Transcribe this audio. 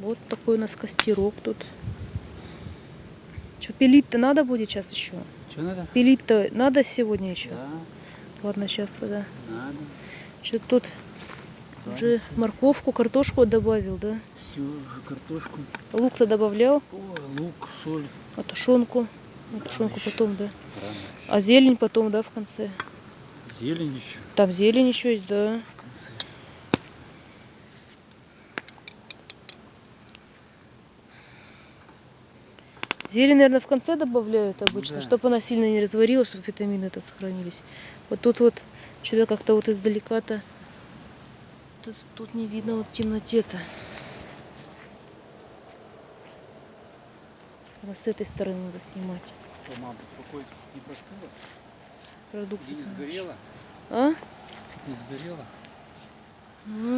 Вот такой у нас костерок тут. Что, пилить-то надо будет сейчас еще? Что надо? Пилить-то надо сегодня еще? Да, Ладно, сейчас тогда. надо. Что тут уже Варится. морковку, картошку добавил, да? Всю уже картошку. Лук-то добавлял, О, лук, соль. а тушенку? Рано тушенку еще. потом, да? Рано А зелень потом, да, в конце? Зелень еще Там зелень еще есть, да. в конце. Зелень, наверное, в конце добавляют обычно, да. чтобы она сильно не разварилась, чтобы витамины это сохранились. Вот тут вот что-то как-то вот издалека-то тут, тут не видно вот в темноте-то. Вот с этой стороны надо снимать Что, мам, беспокоиться не простыла? продукты. Не сгорела? А? Не сгорела? Ну,